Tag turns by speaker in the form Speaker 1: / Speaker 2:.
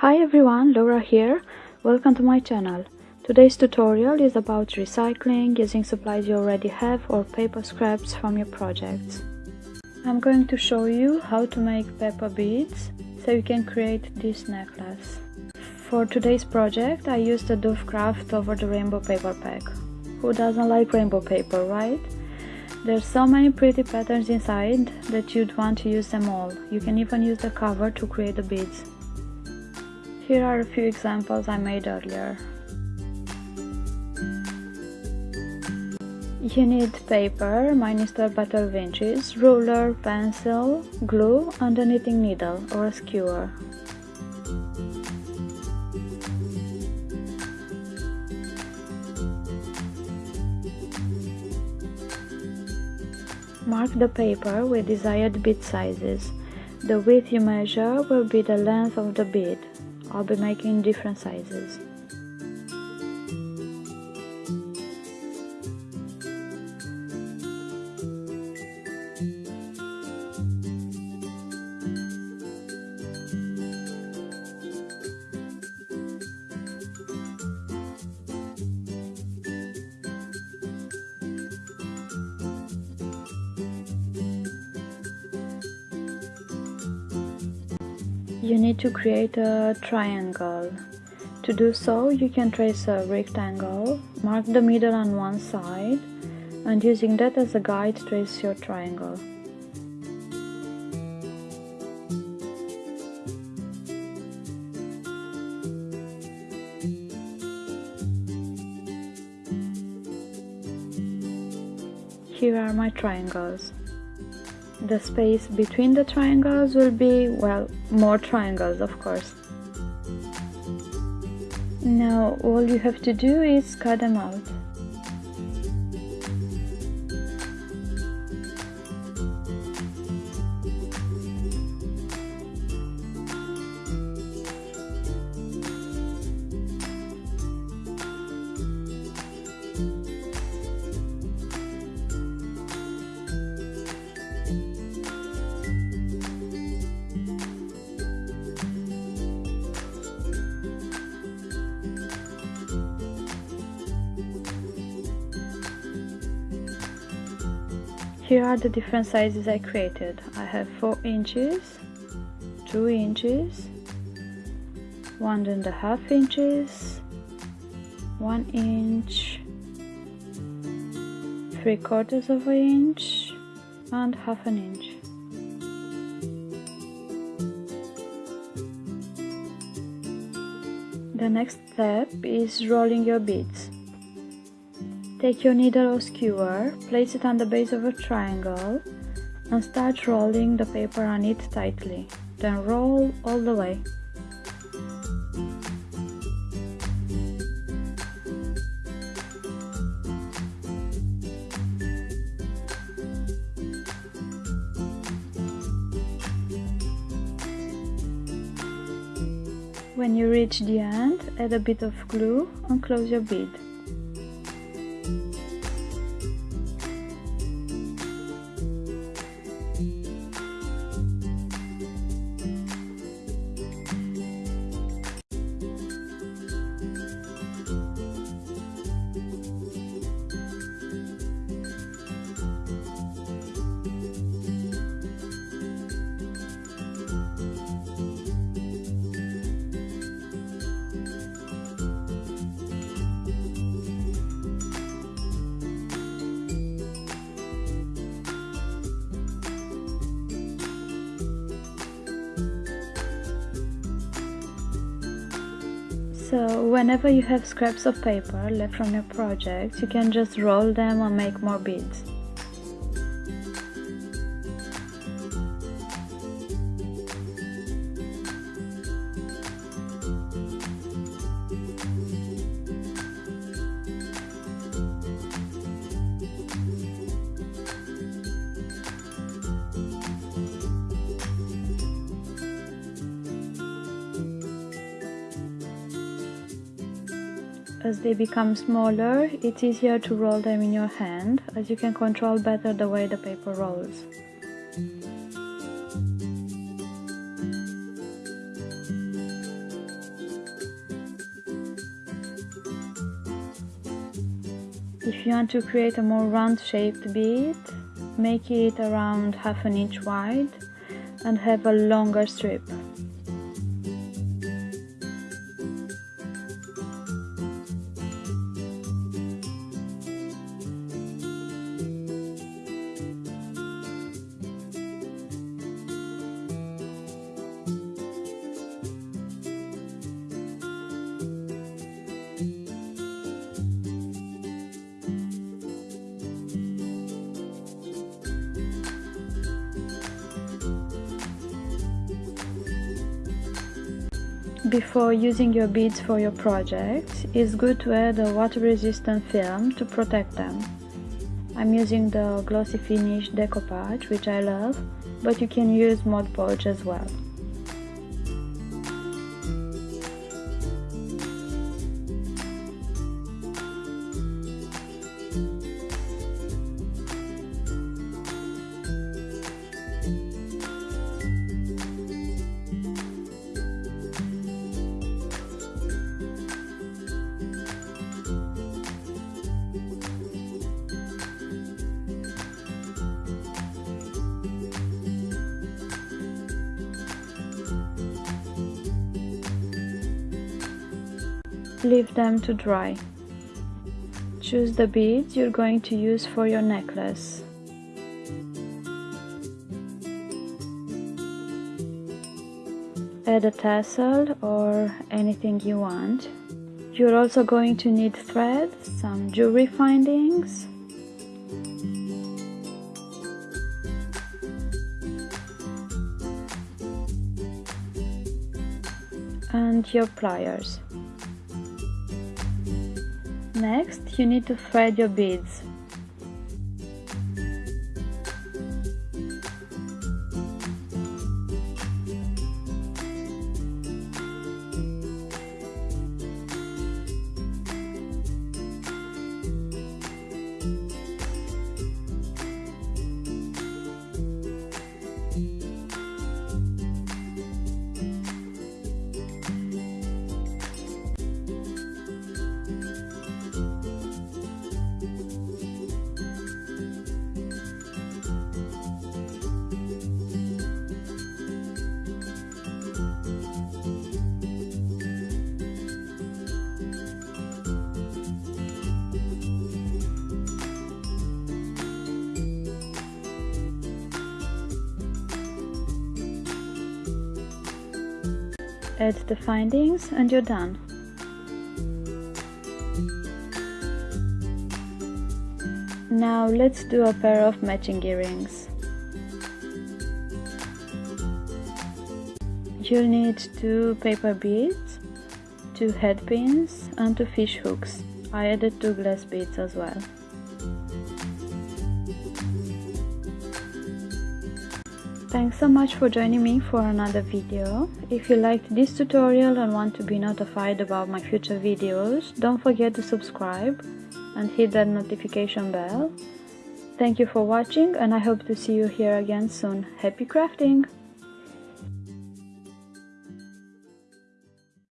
Speaker 1: Hi everyone, Laura here. Welcome to my channel. Today's tutorial is about recycling using supplies you already have or paper scraps from your projects. I'm going to show you how to make paper beads so you can create this necklace. For today's project I used the Dovecraft over the rainbow paper pack. Who doesn't like rainbow paper, right? There's so many pretty patterns inside that you'd want to use them all. You can even use the cover to create the beads. Here are a few examples I made earlier. You need paper, mine is 12 by 12 inches, ruler, pencil, glue and a knitting needle or a skewer. Mark the paper with desired bead sizes. The width you measure will be the length of the bead. I'll be making different sizes. You need to create a triangle. To do so, you can trace a rectangle, mark the middle on one side, and using that as a guide, trace your triangle. Here are my triangles the space between the triangles will be, well, more triangles of course. Now all you have to do is cut them out. Here are the different sizes I created. I have 4 inches, 2 inches, one and a half inches, 1 inch, 3 quarters of an inch and half an inch. The next step is rolling your beads. Take your needle or skewer, place it on the base of a triangle and start rolling the paper on it tightly. Then roll all the way. When you reach the end, add a bit of glue and close your bead. So whenever you have scraps of paper left from your project, you can just roll them and make more beads. as they become smaller, it's easier to roll them in your hand as you can control better the way the paper rolls. If you want to create a more round shaped bead, make it around half an inch wide and have a longer strip. Before using your beads for your project, it's good to add a water resistant film to protect them. I'm using the glossy finish decoupage which I love, but you can use Mod Podge as well. Leave them to dry. Choose the beads you're going to use for your necklace. Add a tassel or anything you want. You're also going to need thread, some jewelry findings, and your pliers. Next, you need to thread your beads. Add the findings and you're done. Now let's do a pair of matching earrings. You'll need two paper beads, two head pins and two fish hooks. I added two glass beads as well. Thanks so much for joining me for another video. If you liked this tutorial and want to be notified about my future videos, don't forget to subscribe and hit that notification bell. Thank you for watching and I hope to see you here again soon. Happy crafting!